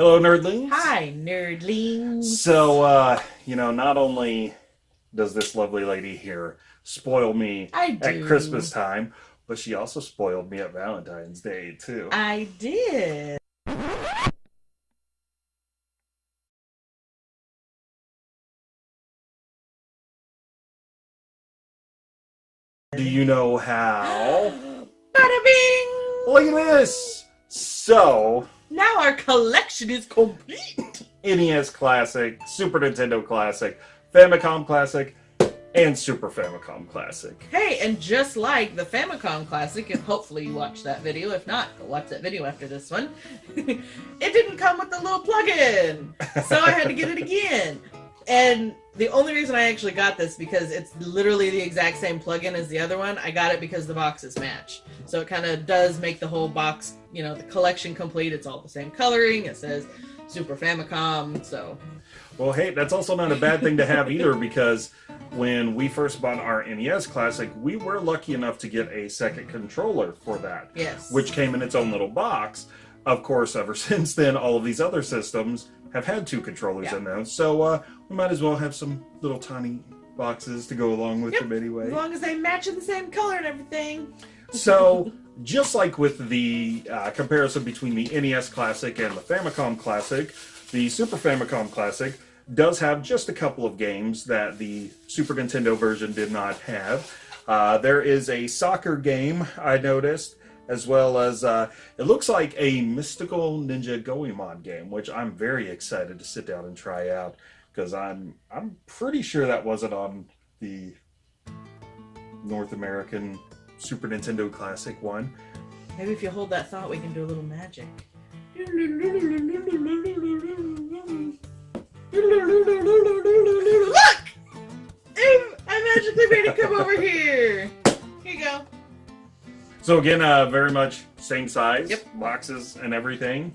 Hello, nerdlings. Hi, nerdlings. So, uh, you know, not only does this lovely lady here spoil me at. Christmas time, but she also spoiled me at Valentine's Day, too. I did. Do you know how? Bada bing! Look at this! So, Now our collection is complete. NES Classic, Super Nintendo Classic, Famicom Classic, and Super Famicom Classic. Hey, and just like the Famicom Classic, and hopefully you watched that video. If not, go watch that video after this one. it didn't come with the little plug-in, so I had to get it again. And the only reason I actually got this because it's literally the exact same plug-in as the other one. I got it because the boxes match, so it kind of does make the whole box, you know, the collection complete. It's all the same coloring. It says Super Famicom, so Well, hey, that's also not a bad thing to have either because when we first bought our NES Classic, we were lucky enough to get a second controller for that, yes. which came in its own little box. Of course, ever since then, all of these other systems have had two controllers Yeah. in them, so uh, we might as well have some little tiny boxes to go along with Yep, them anyway. as long as they match in the same color and everything. So, just like with the uh, comparison between the NES Classic and the Famicom Classic, the Super Famicom Classic does have just a couple of games that the Super Nintendo version did not have. Uh, there is a soccer game I noticed, as well as uh, it looks like a Mystical Ninja Goemon game, which I'm very excited to sit down and try out because I'm I'm pretty sure that wasn't on the North American Super Nintendo Classic one. Maybe if you hold that thought, we can do a little magic. Look! I I magically made it come over here. Here you go. So again, uh, very much same size, Yep. boxes and everything.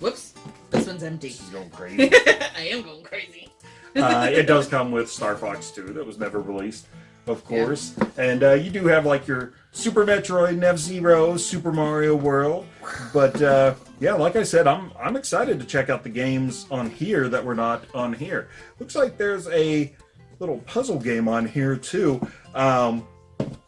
Whoops. This one's empty. This is going crazy. I am going crazy. uh, it does come with Star Fox 2 that was never released, of course. And uh, you do have like your Super Metroid, F Zero, Super Mario World. But uh, yeah, like I said, I'm I'm excited to check out the games on here that were not on here. Looks like there's a little puzzle game on here too. Um,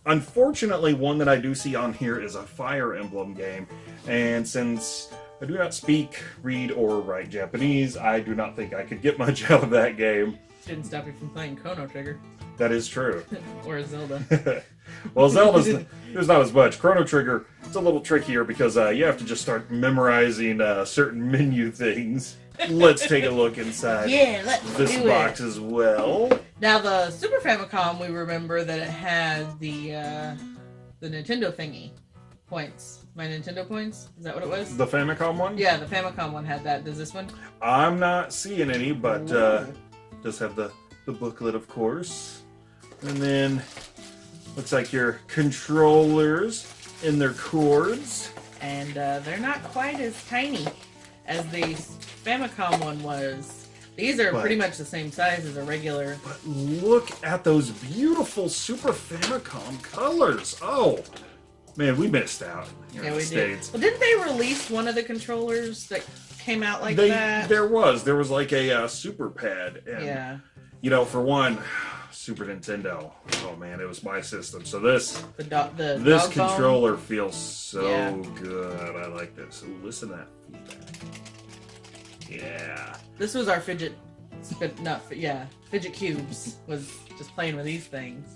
unfortunately, one that I do see on here is a Fire Emblem game, and since I do not speak, read, or write Japanese. I do not think I could get much out of that game. Didn't stop you from playing Chrono Trigger That is true. or Zelda. well, Zelda's there's not as much. Chrono Trigger it's a little trickier because uh, you have to just start memorizing uh, certain menu things. Let's take a look inside Yeah, let's this do box it. as well. Now the Super Famicom, we remember that it had the uh, the Nintendo thingy points. My Nintendo points. Is that what it was? The Famicom one. Yeah, the Famicom one had that. Does this one? I'm not seeing any, but uh, does have the the booklet, of course, and then looks like your controllers and their cords. and uh, they're not quite as tiny as the Famicom one was. These are But- pretty much the same size as a regular. But look at those beautiful Super Famicom colors. Oh, man, we missed out here Yeah, in we the Did. Well, didn't they release one of the controllers that came out like they, that? There was. There was like a uh, Super Pad. And, yeah, you know, for one, Super Nintendo. Oh, man, it was my system. So this the dog. The this controller feels so Yeah. good. I like this. Listen to that feedback. Yeah. This was our fidget. Not fi- yeah, fidget cubes was just playing with these things.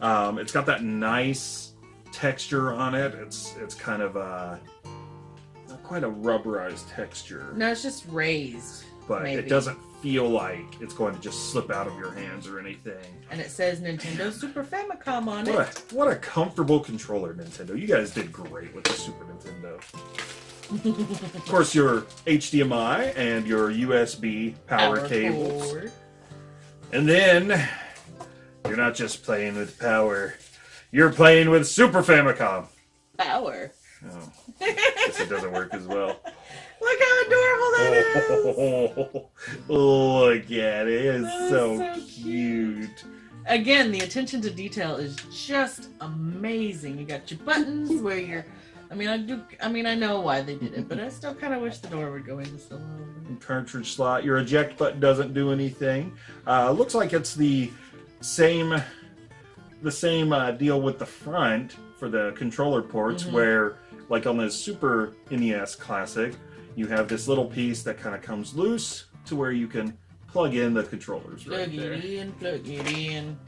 Um, it's got that nice texture on it. It's it's kind of a not quite a rubberized texture, No, it's just raised, but maybe. it doesn't feel like it's going to just slip out of your hands or anything. and it says Nintendo Super Famicom on it. What a, what a comfortable controller, Nintendo. You guys did great with the Super Nintendo. Of course, your HDMI and your USB power, Power cables. cord. And then you're not just playing with power, you're playing with Super Famicom. Power. Oh, guess it doesn't work as well. Look how adorable that is. Oh, look at it. It's That's so, so cute. Again, the attention to detail is just amazing. You got your buttons where your I mean, I do. I mean, I know why they did it, but I still kind of wish the door would go in just a little. bit. cartridge slot. Your eject button doesn't do anything. Uh, looks like it's the same, the same uh, deal with the front for the controller ports, Mhm. where like on the Super NES Classic, you have this little piece that kind of comes loose to where you can plug in the controllers right Plug there, it in, plug it in.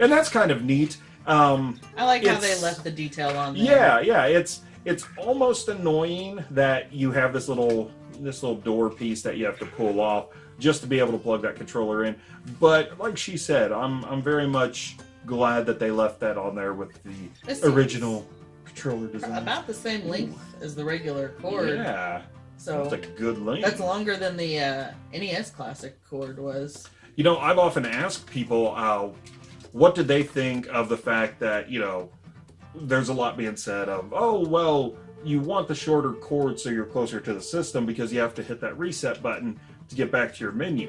and that's kind of neat. Um, I like how they left the detail on there. Yeah, yeah, it's it's almost annoying that you have this little this little door piece that you have to pull off just to be able to plug that controller in. But like she said, I'm I'm very much glad that they left that on there with the This original controller design. About the same length as the regular cord. Yeah, So it's a good length. that's longer than the uh, NES Classic cord was. You know, I've often asked people, uh, what did they think of the fact that you know, there's a lot being said of, oh well, you want the shorter cord so you're closer to the system because you have to hit that reset button to get back to your menu.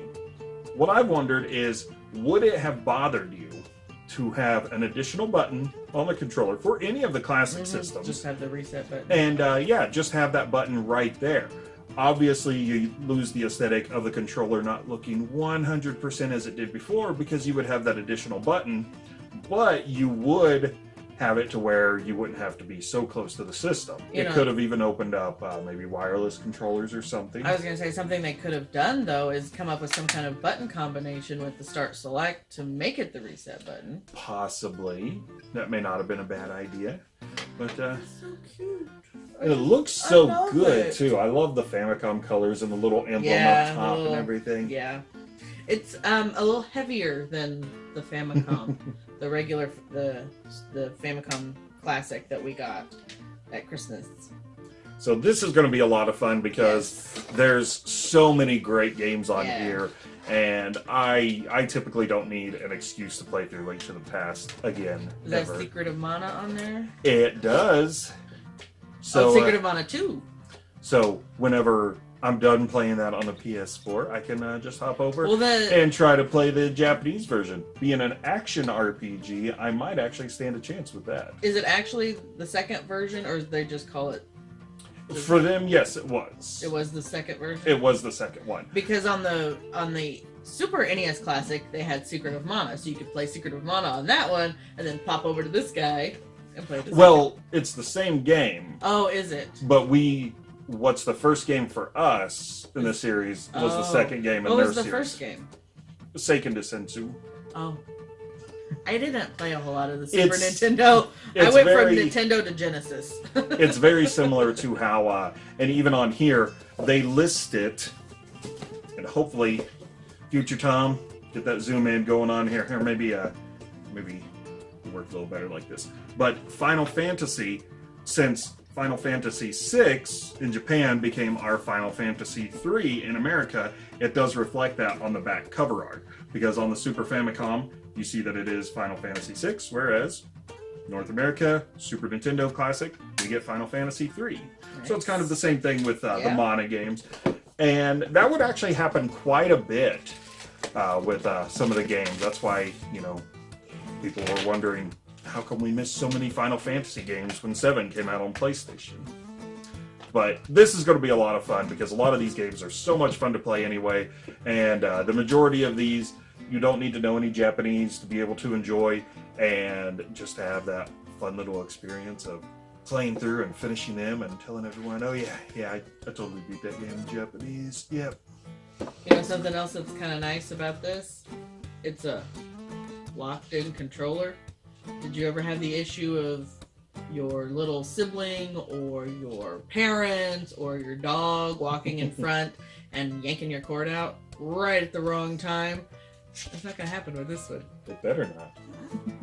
What I've wondered is, would it have bothered you to have an additional button on the controller for any of the classic Mhm, systems? Just have the reset button. And uh, yeah, just have that button right there. Obviously, you lose the aesthetic of the controller not looking 100% as it did before because you would have that additional button, but you would have it to where you wouldn't have to be so close to the system. You it know- could have even opened up uh, maybe wireless controllers or something. I was gonna say something they could have done though is come up with some kind of button combination with the start select to make it the reset button. Possibly. That may not have been a bad idea. But uh, So cute. it looks so good it. too. I love the Famicom colors and the little emblem Yeah, up top little- and everything. Yeah, it's um a little heavier than the Famicom, the regular the the Famicom Classic that we got at Christmas. So this is going to be a lot of fun because Yes. there's so many great games on Yeah. here, and I I typically don't need an excuse to play through Link to the Past again. is that ever. Secret of Mana on there? It does. So oh, Secret uh, of Mana too. so whenever I'm done playing that on the PS4, I can uh, just hop over Well, and try to play the Japanese version. Being an action RPG, I might actually stand a chance with that. is it actually the second version, or they just call it? For them, yes, it was. It was the second version. It was the second one. because on the on the Super NES Classic they had Secret of Mana, so you could play Secret of Mana on that one, and then pop over to this guy and play. Second. Well, it's the same game, oh, is it? but we what's the first game for us in the series was the Oh. second game in What their was the series. first game? Seiken Sensu. Oh, I didn't play a whole lot of the Super It's- Nintendo. I went very from Nintendo to Genesis. it's very similar to how uh and even on here they list it and hopefully future Tom get that zoom in going on here here maybe uh maybe work a little better like this but Final Fantasy since Final Fantasy VI in Japan became our Final Fantasy III in America it does reflect that on the back cover art because on the Super Famicom you see that it is Final Fantasy VI whereas North America, Super Nintendo Classic, we get Final Fantasy III. So it's kind of the same thing with uh, the Yeah. Mana games. And that would actually happen quite a bit uh, with uh, some of the games. That's why, you know, people were wondering how come we missed so many Final Fantasy games when 7 came out on PlayStation. But this is going to be a lot of fun because a lot of these games are so much fun to play anyway. And uh, the majority of these, you don't need to know any Japanese to be able to enjoy and just have that fun little experience of playing through and finishing them and telling everyone, oh yeah, yeah, I, I totally beat that game in Japanese. Yep. You know something else that's kind of nice about this? It's a locked-in controller. Did you ever have the issue of your little sibling or your parents or your dog walking in front and yanking your cord out right at the wrong time? That's not gonna happen with this one. It better not.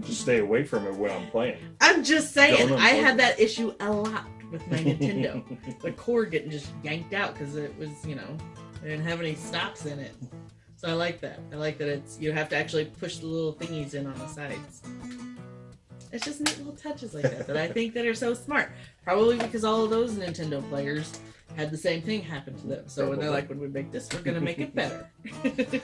Just stay away from it when I'm playing. I'm just saying, I had that issue a lot with my Nintendo. the cord getting just yanked out because it was, you know, it didn't have any stops in it. So I like that. I like that it's you have to actually push the little thingies in on the sides. It's just neat little touches like that that I think that are so smart. Probably because all of those Nintendo players had the same thing happen to them. So when they're like, when we make this, we're gonna make it better.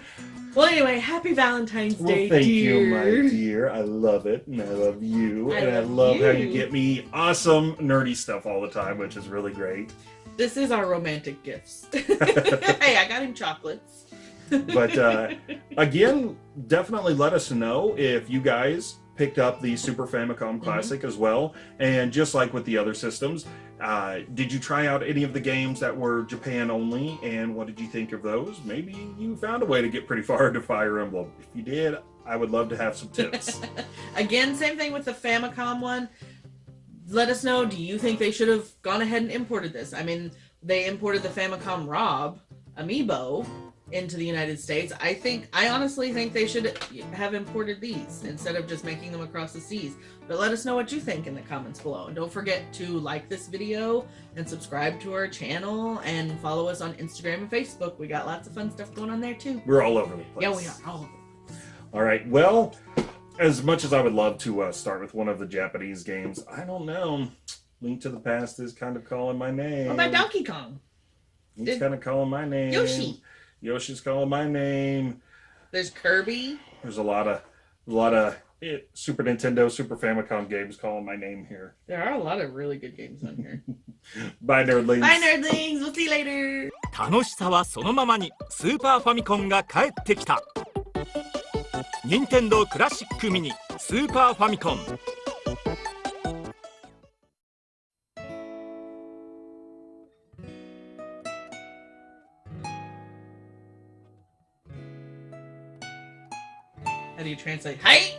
well, anyway, happy Valentine's Well, Day, thank dear. you, my dear. I love it, and I love you, I and I love love how you you. get me awesome nerdy stuff all the time, which is really great. This is our romantic gifts. hey, I got him chocolates. But uh, again, definitely let us know if you guys picked up the Super Famicom Mm-hmm. Classic as well. And just like with the other systems, uh, did you try out any of the games that were Japan only? And what did you think of those? Maybe you found a way to get pretty far into Fire Emblem. If you did, I would love to have some tips. Again, same thing with the Famicom one. Let us know. Do you think they should have gone ahead and imported this? I mean, they imported the Famicom Rob amiibo into the United States. I think, I honestly think they should have imported these instead of just making them across the seas. But let us know what you think in the comments below. And don't forget to like this video and subscribe to our channel and follow us on Instagram and Facebook. We got lots of fun stuff going on there too. We're all over the place. Yeah, we are. Oh, All right. Well, as much as I would love to uh, start with one of the Japanese games, I don't know. Link to the Past is kind of calling my name. what about Donkey Kong? He's Did- kind of calling my name. Yoshi. Yoshi's calling my name. There's Kirby. There's a lot of, a lot of eh, Super Nintendo, Super Famicom games calling my name here. There are a lot of really good games on here. Bye, nerdlings. Bye, nerdlings. We'll see you later. 楽しさはそのままにスーパーファミコンが帰ってきた任天堂クラシックミニスーパーファミコン How do you translate? Hey!